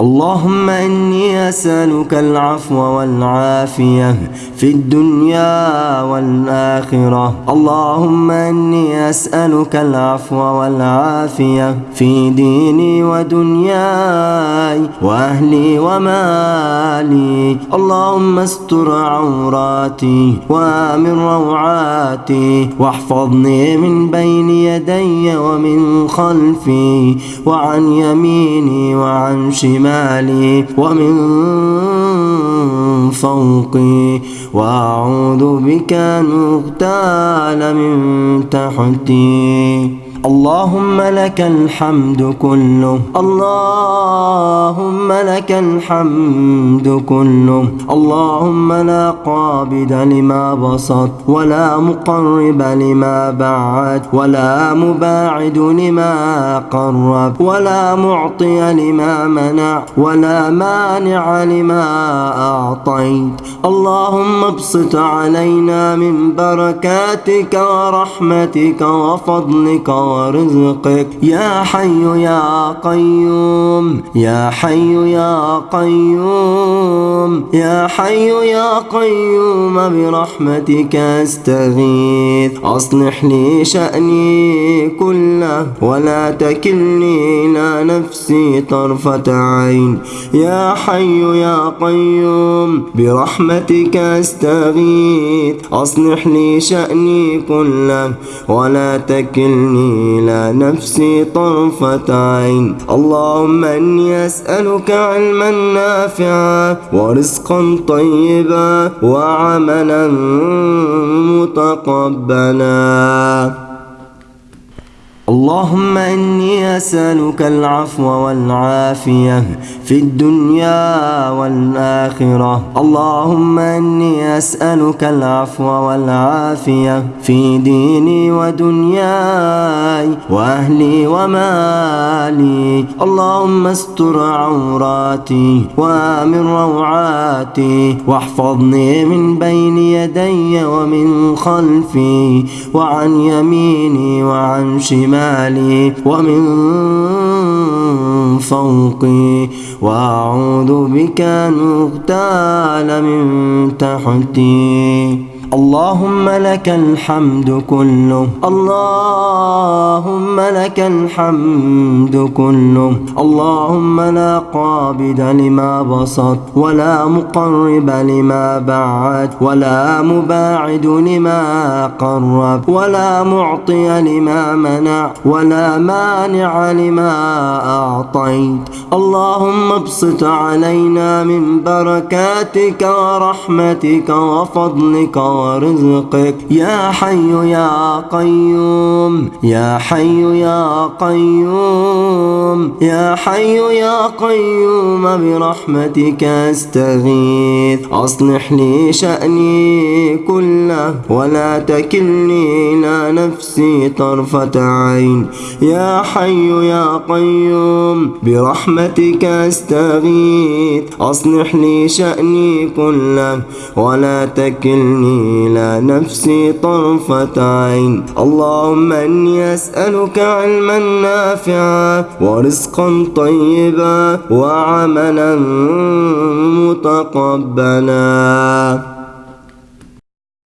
اللهم إني أسألك العفو والعافية في الدنيا والآخرة. اللهم إني أسألك العفو والعافية في ديني ودنياي وأهلي ومالي. اللهم استر عوراتي وآمن روعاتي واحفظني من بين يدي ومن خلفي وعن يميني وعن شمالي. شمالي ومن فوقي. وأعوذ بك أن أغتال من تحتي. اللهم لك الحمد كله. اللهم لك الحمد كله. اللهم لا قابد لما بسط ولا مقرب لما بعد ولا مباعد لما قرب ولا معطي لما منع ولا مانع لما أعطيت. اللهم ابسط علينا من بركاتك ورحمتك وفضلك ورزقك يا حي يا قيوم يا حي يا قيوم يا حي يا قيوم برحمتك استغيث. أصلح لي شأني كله ولا تكلني إلى نفسي طرفة عين. يا حي يا قيوم برحمتك استغيث. أصلح لي شأني كله ولا تكلني إلى نفسي طرفة عين اللهم إني أسألك علما نافعا ورزقا طيبا وعملا متقبلا. اللهم إني أسألك العفو والعافية في الدنيا والآخرة. اللهم إني أسألك العفو والعافية في ديني ودنياي. وأهلي ومالي. اللهم استر عوراتي وآمن روعاتي. واحفظني من بين يدي ومن خلفي. وعن يميني وعن شمالي. ومن فوقي. وأعوذ بك أن أغتال من تحتي. اللهم لك الحمد كله. اللهم لك الحمد كله. اللهم لا قابد لما بسط ولا مقرب لما بعد ولا مباعد لما قرب ولا معطي لما منع ولا مانع لما أعطيت. اللهم ابسط علينا من بركاتك ورحمتك وفضلك ورزقك يا حي يا قيوم يا حي يا قيوم يا حي يا قيوم برحمتك أستغيث. أصلح لي شأني كله ولا تكلني إلى نفسي طرفة عين. يا حي يا قيوم برحمتك أستغيث. أصلح لي شأني كله ولا تكلني إلى نفسي طرفة عين اللهم إني أسألك علما نافعا ورزقا طيبا وعملا متقبلا.